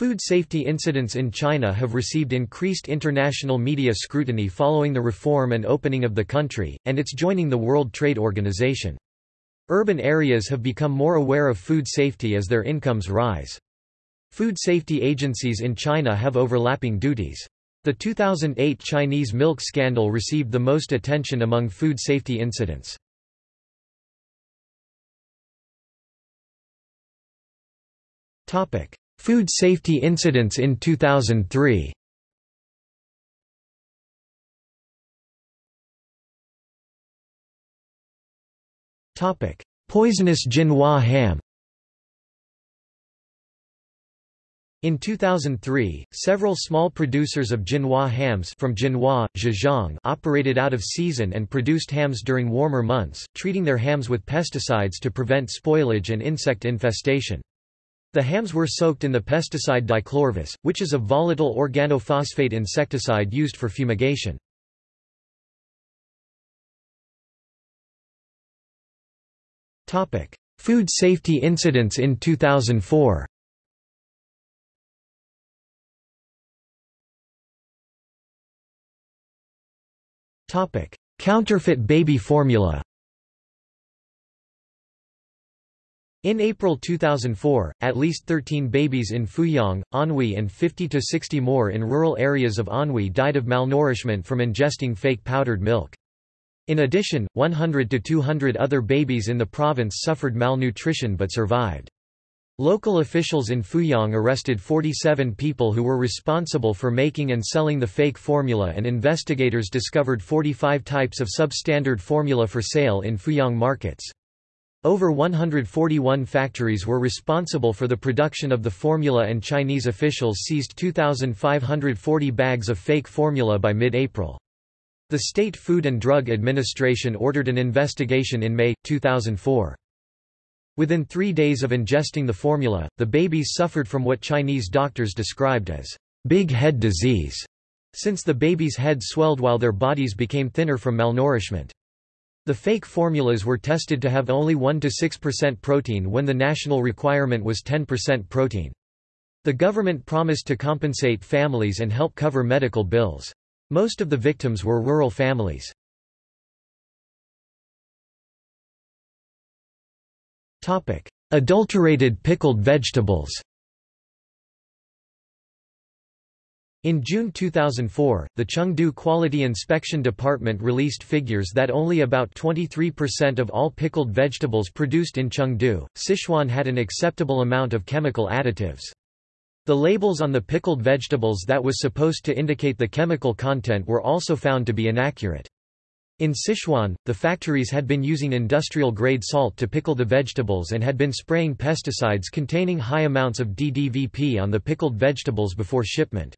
Food safety incidents in China have received increased international media scrutiny following the reform and opening of the country, and its joining the World Trade Organization. Urban areas have become more aware of food safety as their incomes rise. Food safety agencies in China have overlapping duties. The 2008 Chinese milk scandal received the most attention among food safety incidents. Food safety incidents in 2003 Poisonous Jinhua ham. In 2003, several small producers of Jinhua hams from Jinhua, Zhejiang operated out of season and produced hams during warmer months, treating their hams with pesticides to prevent spoilage and insect infestation. The hams were soaked in the pesticide dichlorvos, which is a volatile organophosphate insecticide used for fumigation. Food safety incidents in 2004 Counterfeit baby formula In April 2004, at least 13 babies in Fuyang, Anhui and 50 to 60 more in rural areas of Anhui died of malnourishment from ingesting fake powdered milk. In addition, 100 to 200 other babies in the province suffered malnutrition but survived. Local officials in Fuyang arrested 47 people who were responsible for making and selling the fake formula and investigators discovered 45 types of substandard formula for sale in Fuyang markets. Over 141 factories were responsible for the production of the formula and Chinese officials seized 2,540 bags of fake formula by mid-April. The State Food and Drug Administration ordered an investigation in May, 2004. Within three days of ingesting the formula, the babies suffered from what Chinese doctors described as big head disease, since the babies' heads swelled while their bodies became thinner from malnourishment. The fake formulas were tested to have only 1–6% protein when the national requirement was 10% protein. The government promised to compensate families and help cover medical bills. Most of the victims were rural families. Adulterated pickled vegetables In June 2004, the Chengdu Quality Inspection Department released figures that only about 23% of all pickled vegetables produced in Chengdu, Sichuan had an acceptable amount of chemical additives. The labels on the pickled vegetables that was supposed to indicate the chemical content were also found to be inaccurate. In Sichuan, the factories had been using industrial-grade salt to pickle the vegetables and had been spraying pesticides containing high amounts of DDVP on the pickled vegetables before shipment.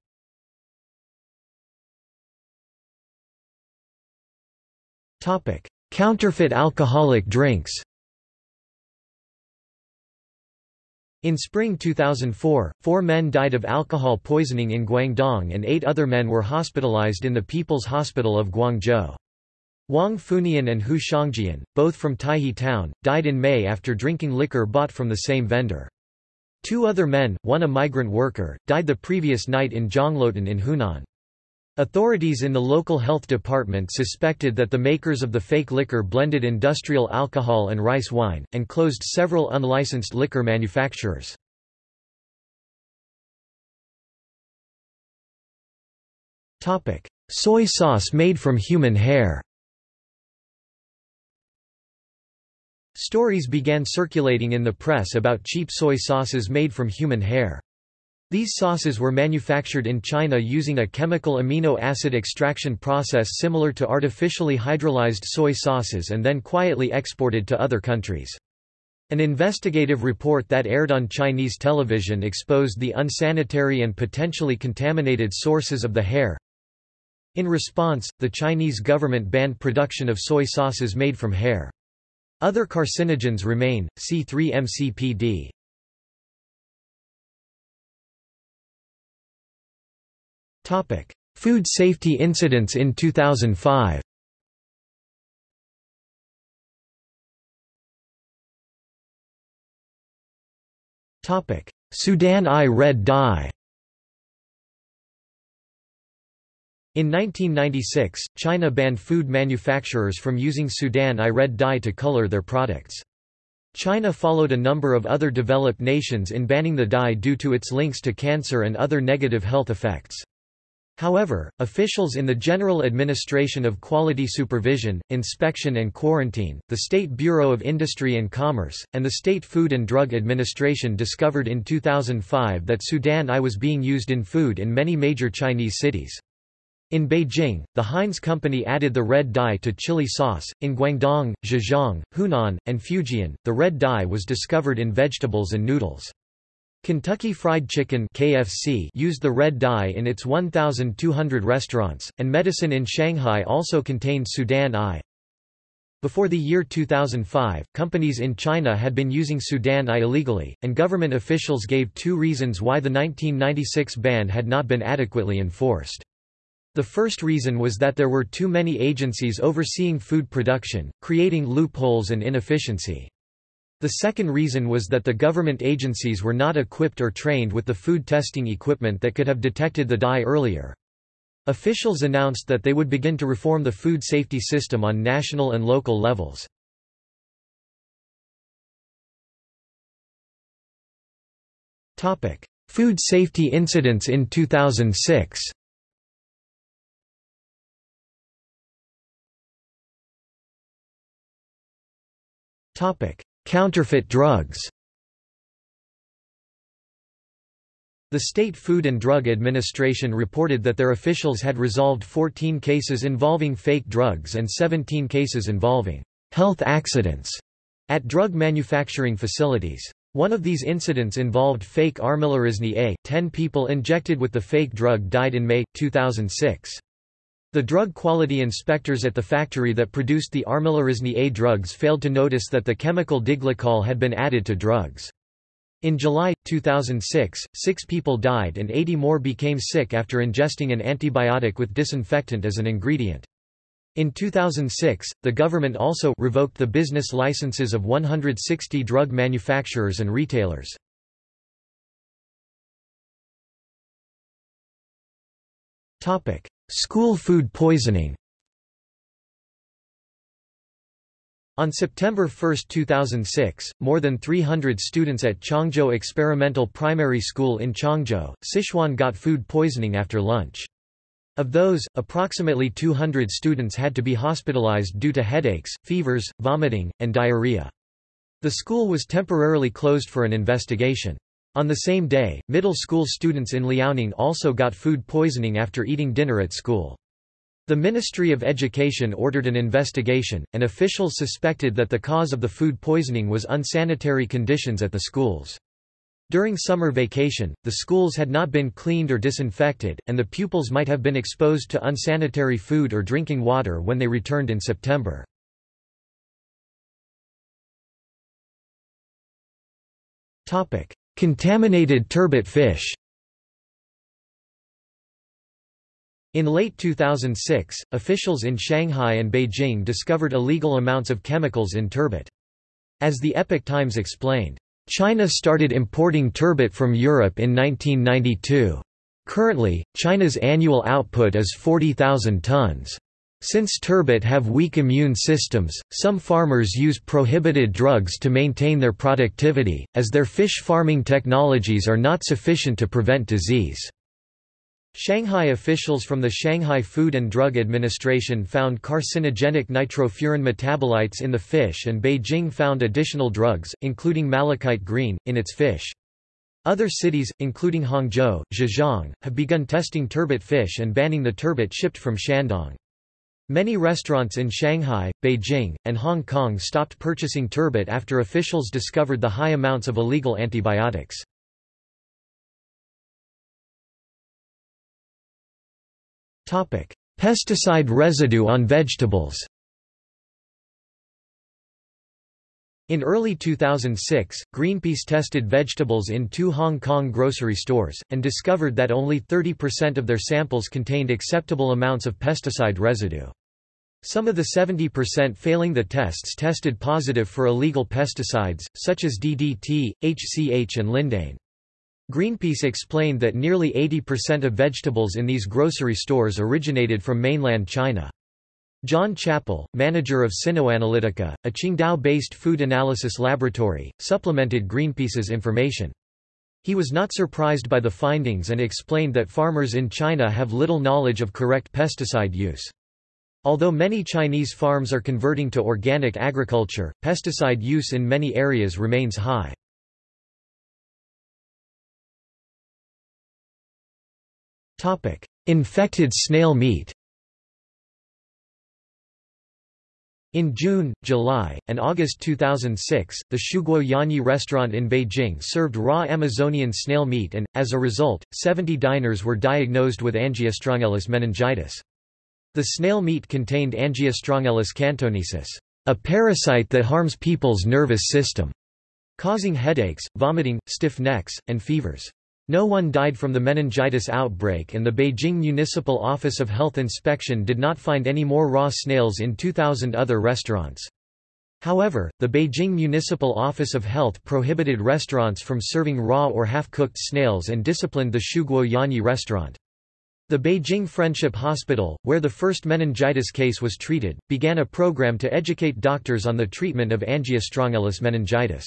Topic: Counterfeit alcoholic drinks. In spring 2004, four men died of alcohol poisoning in Guangdong and eight other men were hospitalized in the People's Hospital of Guangzhou. Wang Funian and Hu Shangjian, both from Taihe town, died in May after drinking liquor bought from the same vendor. Two other men, one a migrant worker, died the previous night in Zhongluotan in Hunan. Authorities in the local health department suspected that the makers of the fake liquor blended industrial alcohol and rice wine, and closed several unlicensed liquor manufacturers. Soy sauce made from human hair Stories began circulating in the press about cheap soy sauces made from human hair. These sauces were manufactured in China using a chemical amino acid extraction process similar to artificially hydrolyzed soy sauces and then quietly exported to other countries. An investigative report that aired on Chinese television exposed the unsanitary and potentially contaminated sources of the hair. In response, the Chinese government banned production of soy sauces made from hair. Other carcinogens remain, C3-MCPD. Topic: Food safety incidents in 2005. Topic: Sudan I red dye. In 1996, China banned food manufacturers from using Sudan I red dye to color their products. China followed a number of other developed nations in banning the dye due to its links to cancer and other negative health effects. However, officials in the General Administration of Quality Supervision, Inspection and Quarantine, the State Bureau of Industry and Commerce, and the State Food and Drug Administration discovered in 2005 that Sudan I was being used in food in many major Chinese cities. In Beijing, the Heinz company added the red dye to chili sauce. In Guangdong, Zhejiang, Hunan, and Fujian, the red dye was discovered in vegetables and noodles. Kentucky Fried Chicken KFC used the red dye in its 1,200 restaurants, and medicine in Shanghai also contained Sudan I. Before the year 2005, companies in China had been using Sudan I illegally, and government officials gave two reasons why the 1996 ban had not been adequately enforced. The first reason was that there were too many agencies overseeing food production, creating loopholes and inefficiency. The second reason was that the government agencies were not equipped or trained with the food testing equipment that could have detected the dye earlier. Officials announced that they would begin to reform the food safety system on national and local levels. Food safety incidents in 2006 Counterfeit drugs The State Food and Drug Administration reported that their officials had resolved 14 cases involving fake drugs and 17 cases involving health accidents at drug manufacturing facilities. One of these incidents involved fake armillarisin A. Ten people injected with the fake drug died in May, 2006. The drug quality inspectors at the factory that produced the armillarisin A drugs failed to notice that the chemical diglycol had been added to drugs. In July, 2006, six people died and 80 more became sick after ingesting an antibiotic with disinfectant as an ingredient. In 2006, the government also revoked the business licenses of 160 drug manufacturers and retailers. Topic: School food poisoning On September 1, 2006, more than 300 students at Chongzhou Experimental Primary School in Chongzhou, Sichuan got food poisoning after lunch. Of those, approximately 200 students had to be hospitalized due to headaches, fevers, vomiting, and diarrhea. The school was temporarily closed for an investigation. On the same day, middle school students in Liaoning also got food poisoning after eating dinner at school. The Ministry of Education ordered an investigation, and officials suspected that the cause of the food poisoning was unsanitary conditions at the schools. During summer vacation, the schools had not been cleaned or disinfected, and the pupils might have been exposed to unsanitary food or drinking water when they returned in September. Contaminated turbot fish In late 2006, officials in Shanghai and Beijing discovered illegal amounts of chemicals in turbot. As the Epoch Times explained, China started importing turbot from Europe in 1992. Currently, China's annual output is 40,000 tons. Since turbot have weak immune systems, some farmers use prohibited drugs to maintain their productivity, as their fish farming technologies are not sufficient to prevent disease. Shanghai officials from the Shanghai Food and Drug Administration found carcinogenic nitrofuran metabolites in the fish and Beijing found additional drugs, including malachite green, in its fish. Other cities, including Hangzhou, Zhejiang, have begun testing turbot fish and banning the turbot shipped from Shandong. Many restaurants in Shanghai, Beijing, and Hong Kong stopped purchasing turbot after officials discovered the high amounts of illegal antibiotics. Pesticide residue on vegetables In early 2006, Greenpeace tested vegetables in two Hong Kong grocery stores, and discovered that only 30% of their samples contained acceptable amounts of pesticide residue. Some of the 70% failing the tests tested positive for illegal pesticides, such as DDT, HCH and lindane. Greenpeace explained that nearly 80% of vegetables in these grocery stores originated from mainland China. John Chappell, manager of Sinoanalytica, a Qingdao-based food analysis laboratory, supplemented Greenpeace's information. He was not surprised by the findings and explained that farmers in China have little knowledge of correct pesticide use. Although many Chinese farms are converting to organic agriculture, pesticide use in many areas remains high. Infected snail meat In June, July, and August 2006, the Shuguo Yanyi restaurant in Beijing served raw Amazonian snail meat and, as a result, 70 diners were diagnosed with Angiostrongylus meningitis. The snail meat contained Angiostrongylus cantonensis, a parasite that harms people's nervous system, causing headaches, vomiting, stiff necks, and fevers. No one died from the meningitis outbreak and the Beijing Municipal Office of Health Inspection did not find any more raw snails in 2,000 other restaurants. However, the Beijing Municipal Office of Health prohibited restaurants from serving raw or half-cooked snails and disciplined the Shuguo Yanyi restaurant. The Beijing Friendship Hospital, where the first meningitis case was treated, began a program to educate doctors on the treatment of Angiostrongylus meningitis.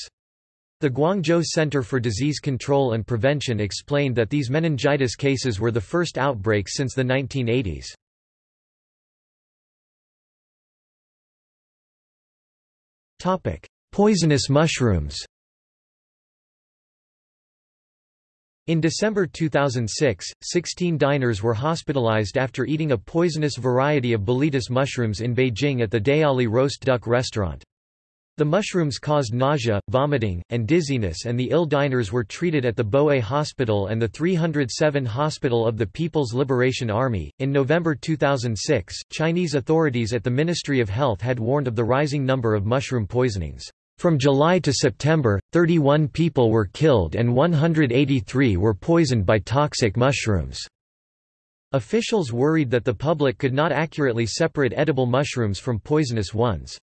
The Guangzhou Center for Disease Control and Prevention explained that these meningitis cases were the first outbreak since the 1980s. Poisonous mushrooms In December 2006, 16 diners were hospitalized after eating a poisonous variety of Boletus mushrooms in Beijing at the Dayali roast duck restaurant. The mushrooms caused nausea, vomiting, and dizziness and the ill diners were treated at the Boe Hospital and the 307 Hospital of the People's Liberation Army. In November 2006, Chinese authorities at the Ministry of Health had warned of the rising number of mushroom poisonings. From July to September, 31 people were killed and 183 were poisoned by toxic mushrooms. Officials worried that the public could not accurately separate edible mushrooms from poisonous ones.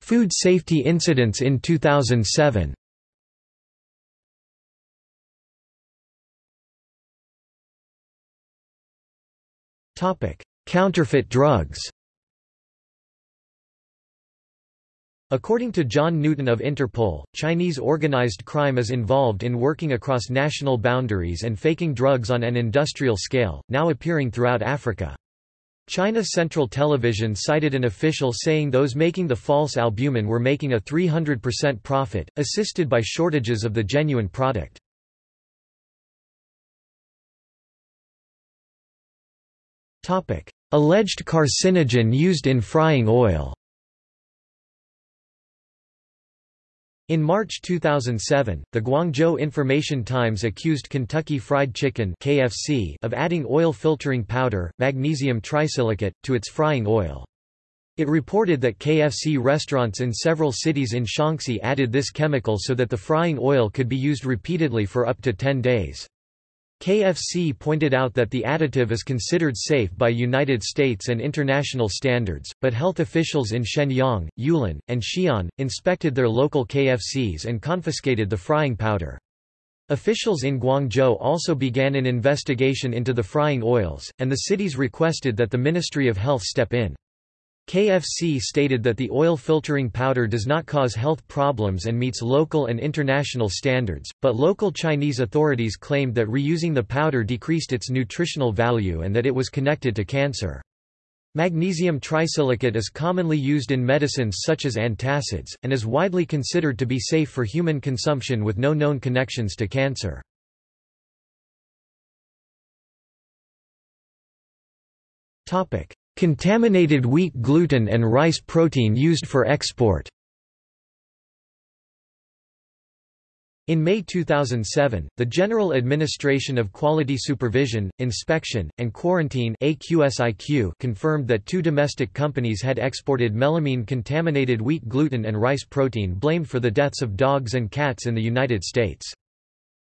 Food safety incidents in 2007 Counterfeit drugs According to John Newton of Interpol, Chinese organized crime is involved in working across national boundaries and faking drugs on an industrial scale, now appearing throughout Africa. China Central Television cited an official saying those making the false albumin were making a 300% profit, assisted by shortages of the genuine product. Alleged carcinogen used in frying oil In March 2007, the Guangzhou Information Times accused Kentucky Fried Chicken (KFC) of adding oil filtering powder, magnesium trisilicate, to its frying oil. It reported that KFC restaurants in several cities in Shaanxi added this chemical so that the frying oil could be used repeatedly for up to 10 days. KFC pointed out that the additive is considered safe by United States and international standards, but health officials in Shenyang, Yulin, and Xi'an, inspected their local KFCs and confiscated the frying powder. Officials in Guangzhou also began an investigation into the frying oils, and the cities requested that the Ministry of Health step in. KFC stated that the oil filtering powder does not cause health problems and meets local and international standards, but local Chinese authorities claimed that reusing the powder decreased its nutritional value and that it was connected to cancer. Magnesium trisilicate is commonly used in medicines such as antacids, and is widely considered to be safe for human consumption with no known connections to cancer. Topic: Contaminated wheat gluten and rice protein used for export In May 2007, the General Administration of Quality Supervision, Inspection, and Quarantine confirmed that two domestic companies had exported melamine-contaminated wheat gluten and rice protein blamed for the deaths of dogs and cats in the United States.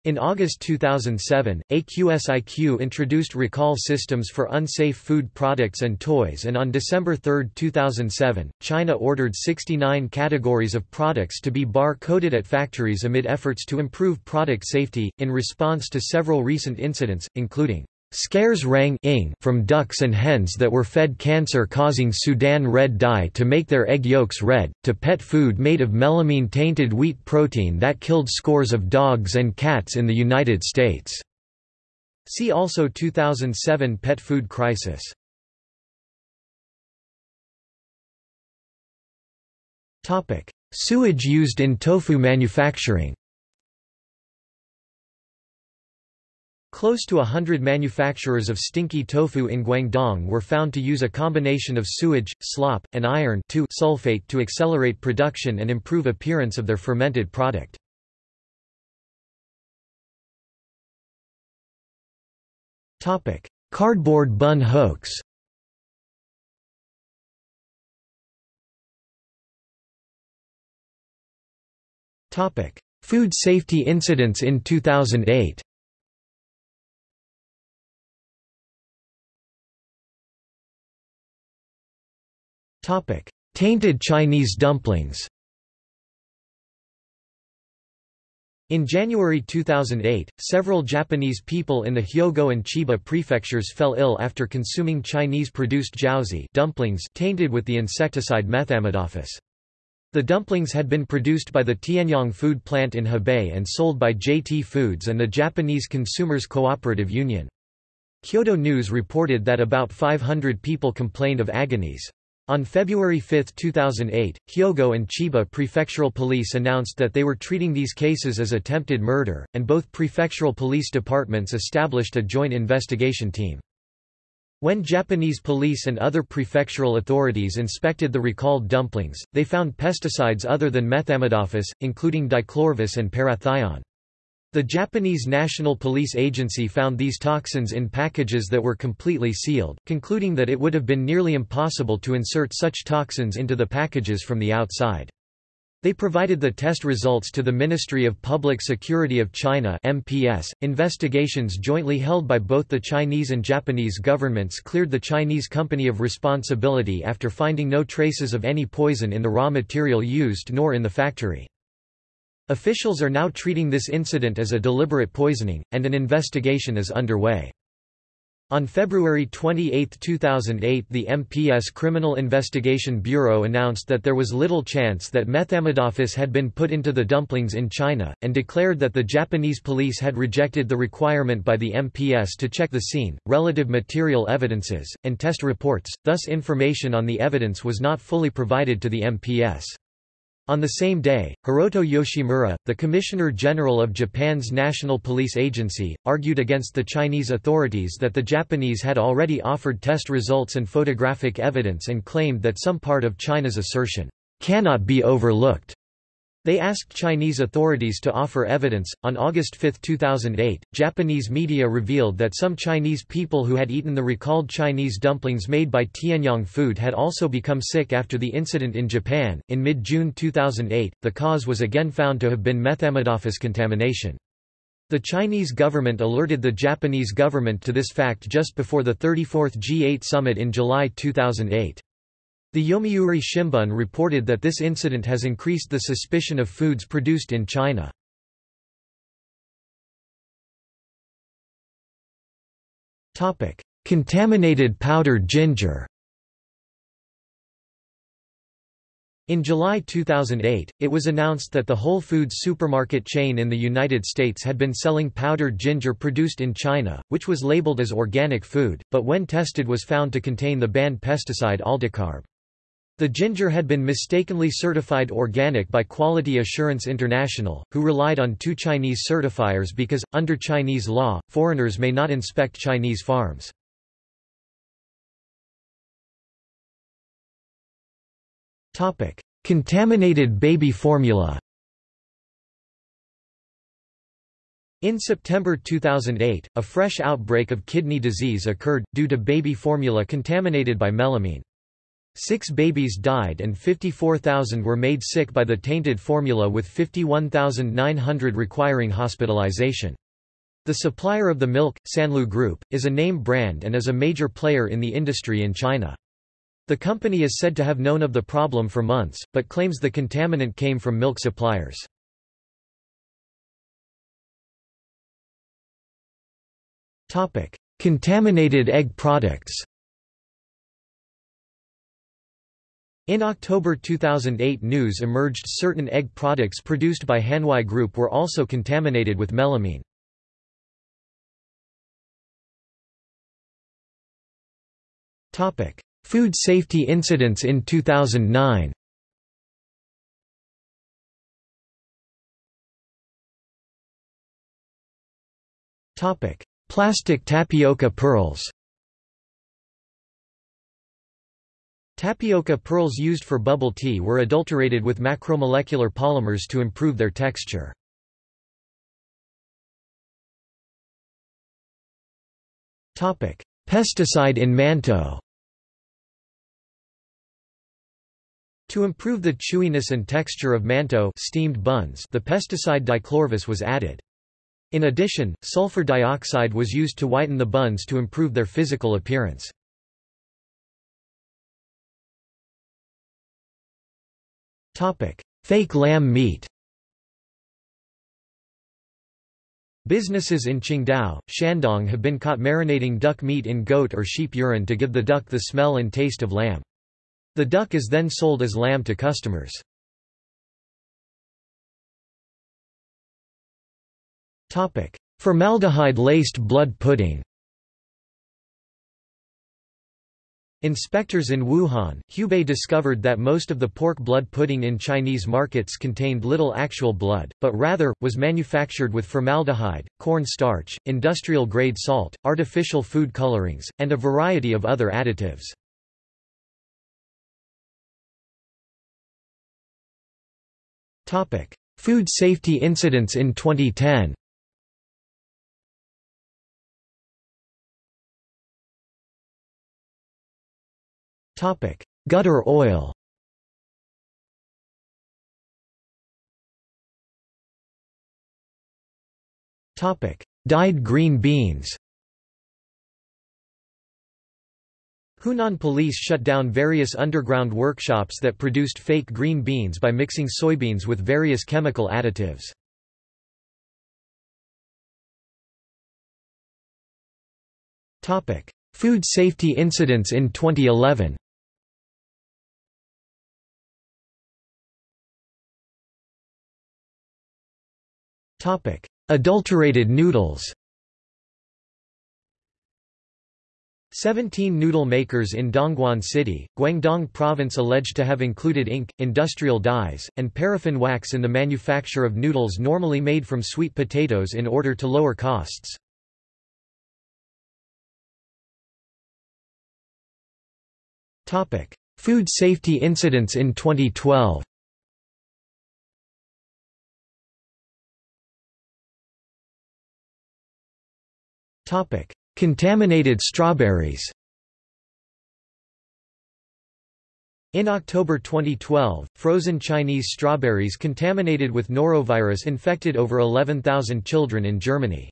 In August 2007, AQSIQ introduced recall systems for unsafe food products and toys and on December 3, 2007, China ordered 69 categories of products to be bar-coded at factories amid efforts to improve product safety, in response to several recent incidents, including Scares rang ing from ducks and hens that were fed cancer-causing Sudan red dye to make their egg yolks red, to pet food made of melamine-tainted wheat protein that killed scores of dogs and cats in the United States. See also 2007 pet food crisis. Sewage used in tofu manufacturing Close to a hundred manufacturers of stinky tofu in Guangdong were found to use a combination of sewage, slop, and iron sulfate to accelerate production and improve appearance of their fermented product. Cardboard bun hoax Food safety incidents in 2008 Tainted Chinese dumplings In January 2008, several Japanese people in the Hyogo and Chiba prefectures fell ill after consuming Chinese-produced jiaozi dumplings tainted with the insecticide methamidophos. The dumplings had been produced by the Tianyang food plant in Hebei and sold by JT Foods and the Japanese Consumers Cooperative Union. Kyodo News reported that about 500 people complained of agonies. On February 5, 2008, Hyogo and Chiba prefectural police announced that they were treating these cases as attempted murder, and both prefectural police departments established a joint investigation team. When Japanese police and other prefectural authorities inspected the recalled dumplings, they found pesticides other than methamidophos, including dichlorvos and parathion. The Japanese National Police Agency found these toxins in packages that were completely sealed, concluding that it would have been nearly impossible to insert such toxins into the packages from the outside. They provided the test results to the Ministry of Public Security of China (MPS). Investigations jointly held by both the Chinese and Japanese governments cleared the Chinese company of responsibility after finding no traces of any poison in the raw material used nor in the factory. Officials are now treating this incident as a deliberate poisoning, and an investigation is underway. On February 28, 2008 the MPS Criminal Investigation Bureau announced that there was little chance that methamidophos had been put into the dumplings in China, and declared that the Japanese police had rejected the requirement by the MPS to check the scene, relative material evidences, and test reports, thus information on the evidence was not fully provided to the MPS. On the same day, Hiroto Yoshimura, the Commissioner General of Japan's National Police Agency, argued against the Chinese authorities that the Japanese had already offered test results and photographic evidence and claimed that some part of China's assertion cannot be overlooked. They asked Chinese authorities to offer evidence. On August 5, 2008, Japanese media revealed that some Chinese people who had eaten the recalled Chinese dumplings made by Tianyang Food had also become sick after the incident in Japan. In mid June 2008, the cause was again found to have been methamidophos contamination. The Chinese government alerted the Japanese government to this fact just before the 34th G8 summit in July 2008. The Yomiuri Shimbun reported that this incident has increased the suspicion of foods produced in China. Contaminated powdered ginger In July 2008, it was announced that the Whole Foods supermarket chain in the United States had been selling powdered ginger produced in China, which was labeled as organic food, but when tested was found to contain the banned pesticide aldicarb. The ginger had been mistakenly certified organic by Quality Assurance International, who relied on two Chinese certifiers because, under Chinese law, foreigners may not inspect Chinese farms. Contaminated baby formula In September 2008, a fresh outbreak of kidney disease occurred, due to baby formula contaminated by melamine. Six babies died and 54,000 were made sick by the tainted formula with 51,900 requiring hospitalization. The supplier of the milk, Sanlu Group, is a name brand and is a major player in the industry in China. The company is said to have known of the problem for months, but claims the contaminant came from milk suppliers. Contaminated egg products In October 2008 news emerged certain egg products produced by Hanwei Group were also contaminated with melamine. Food safety incidents in 2009 Plastic tapioca pearls Tapioca pearls used for bubble tea were adulterated with macromolecular polymers to improve their texture. Pesticide in mantou To improve the chewiness and texture of mantou steamed buns, the pesticide dichlorvos was added. In addition, sulfur dioxide was used to whiten the buns to improve their physical appearance. Fake lamb meat Businesses in Qingdao, Shandong have been caught marinating duck meat in goat or sheep urine to give the duck the smell and taste of lamb. The duck is then sold as lamb to customers. Formaldehyde-laced blood pudding Inspectors in Wuhan, Hubei discovered that most of the pork blood pudding in Chinese markets contained little actual blood, but rather, was manufactured with formaldehyde, corn starch, industrial-grade salt, artificial food colorings, and a variety of other additives. Food safety incidents in 2010 Topic: Gutter oil. Topic: Dyed green beans. Hunan police shut down various underground workshops that produced fake green beans by mixing soybeans with various chemical additives. Food safety incidents in 2011 Adulterated noodles. Seventeen noodle makers in Dongguan City, Guangdong Province alleged to have included ink, industrial dyes, and paraffin wax in the manufacture of noodles normally made from sweet potatoes in order to lower costs. Food safety incidents in 2012 Topic: Contaminated strawberries. In October 2012, frozen Chinese strawberries contaminated with norovirus infected over 11,000 children in Germany.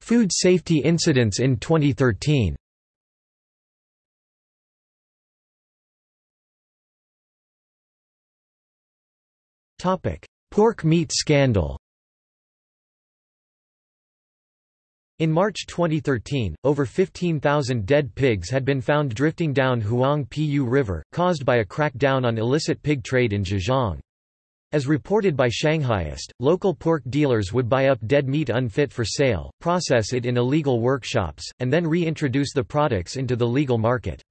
Food safety incidents in 2013 Pork meat scandal In March 2013, over 15,000 dead pigs had been found drifting down Huang River, caused by a crackdown on illicit pig trade in Zhejiang. As reported by Shanghaiist, local pork dealers would buy up dead meat unfit for sale, process it in illegal workshops, and then reintroduce the products into the legal market.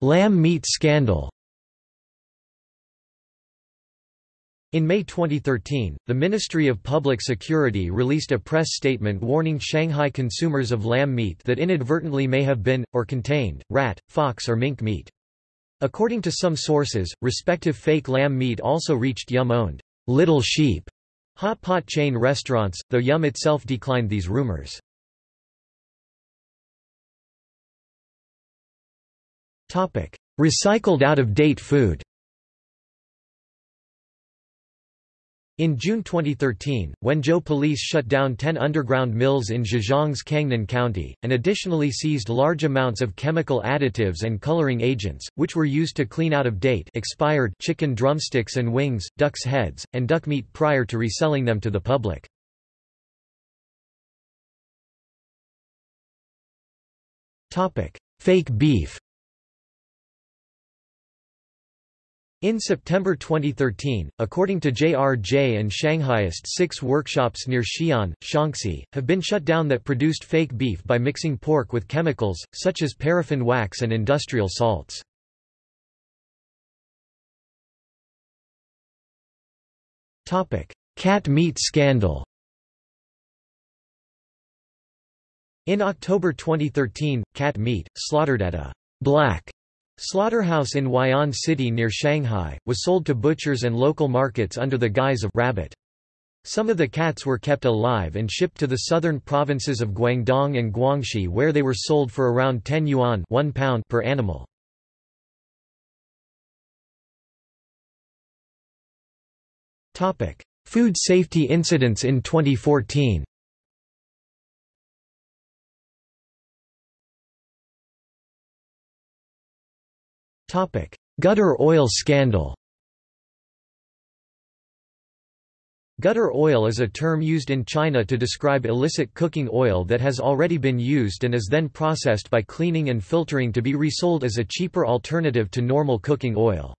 Lamb meat scandal In May 2013, the Ministry of Public Security released a press statement warning Shanghai consumers of lamb meat that inadvertently may have been, or contained, rat, fox or mink meat. According to some sources, respective fake lamb meat also reached Yum-owned little sheep hot pot chain restaurants, though Yum itself declined these rumors. Recycled out-of-date food. In June 2013, Wenzhou police shut down 10 underground mills in Zhejiang's Cangnan County, and additionally seized large amounts of chemical additives and coloring agents, which were used to clean out of date expired chicken drumsticks and wings, duck's heads, and duck meat prior to reselling them to the public. Fake beef In September 2013, according to JRJ and Shanghaiist six workshops near Xi'an, Shaanxi, have been shut down that produced fake beef by mixing pork with chemicals, such as paraffin wax and industrial salts. Cat meat scandal In October 2013, cat meat, slaughtered at a black Slaughterhouse in Huai'an City near Shanghai, was sold to butchers and local markets under the guise of rabbit. Some of the cats were kept alive and shipped to the southern provinces of Guangdong and Guangxi where they were sold for around 10 yuan 1 pound per animal. Food safety incidents in 2014 Gutter oil scandal Gutter oil is a term used in China to describe illicit cooking oil that has already been used and is then processed by cleaning and filtering to be resold as a cheaper alternative to normal cooking oil.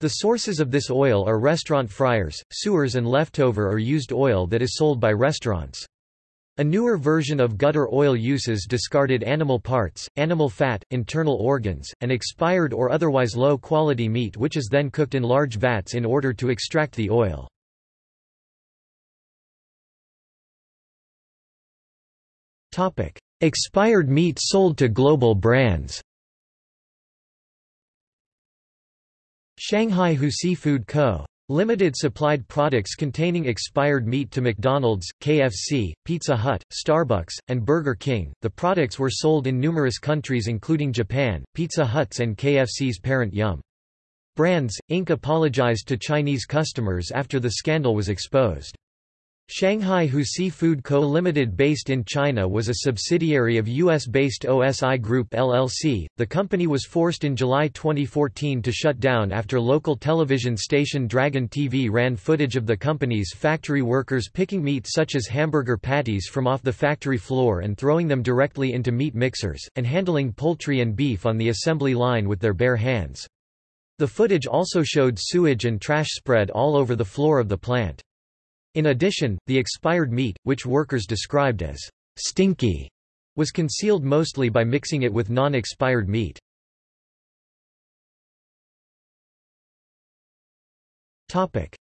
The sources of this oil are restaurant fryers, sewers and leftover or used oil that is sold by restaurants. A newer version of gutter oil uses discarded animal parts, animal fat, internal organs, and expired or otherwise low-quality meat which is then cooked in large vats in order to extract the oil. Expired meat sold to global brands Shanghai Hu Seafood Co. Limited supplied products containing expired meat to McDonald's, KFC, Pizza Hut, Starbucks, and Burger King. The products were sold in numerous countries including Japan, Pizza Hut's and KFC's parent Yum! Brands, Inc. apologized to Chinese customers after the scandal was exposed. Shanghai Hu Seafood Co. Limited based in China was a subsidiary of US-based OSI Group LLC. The company was forced in July 2014 to shut down after local television station Dragon TV ran footage of the company's factory workers picking meat such as hamburger patties from off the factory floor and throwing them directly into meat mixers, and handling poultry and beef on the assembly line with their bare hands. The footage also showed sewage and trash spread all over the floor of the plant. In addition, the expired meat, which workers described as stinky, was concealed mostly by mixing it with non-expired meat.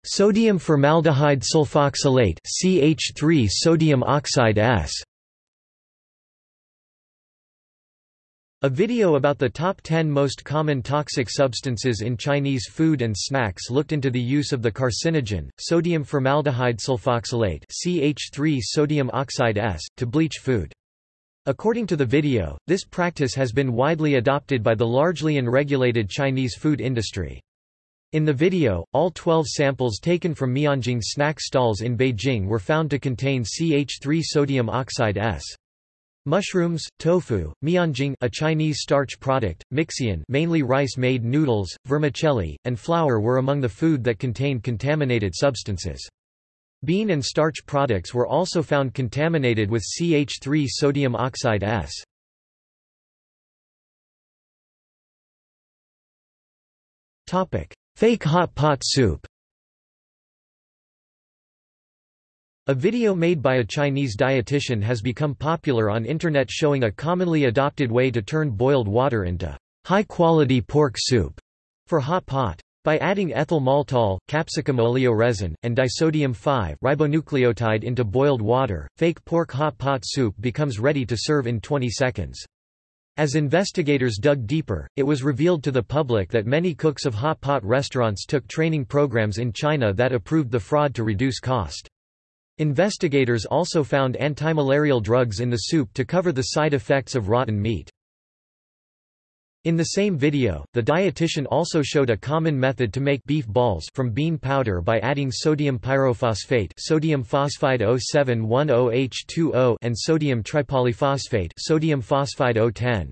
Sodium formaldehyde sulfoxylate CH3 sodium oxide S A video about the top 10 most common toxic substances in Chinese food and snacks looked into the use of the carcinogen, sodium formaldehyde sulfoxylate CH3 sodium oxide S, to bleach food. According to the video, this practice has been widely adopted by the largely unregulated Chinese food industry. In the video, all 12 samples taken from Mianjing snack stalls in Beijing were found to contain CH3 sodium oxide S. Mushrooms, tofu, mianjing a Chinese starch product, mixian mainly rice-made noodles, vermicelli, and flour were among the food that contained contaminated substances. Bean and starch products were also found contaminated with CH3 sodium oxide S. Fake hot pot soup A video made by a Chinese dietitian has become popular on internet showing a commonly adopted way to turn boiled water into high-quality pork soup for hot pot. By adding ethyl maltol, capsicum oleoresin, and disodium 5-ribonucleotide into boiled water, fake pork hot pot soup becomes ready to serve in 20 seconds. As investigators dug deeper, it was revealed to the public that many cooks of hot pot restaurants took training programs in China that approved the fraud to reduce cost. Investigators also found antimalarial drugs in the soup to cover the side effects of rotten meat. In the same video, the dietitian also showed a common method to make beef balls from bean powder by adding sodium pyrophosphate sodium phosphide 0710H2O and sodium tripolyphosphate sodium phosphide O10.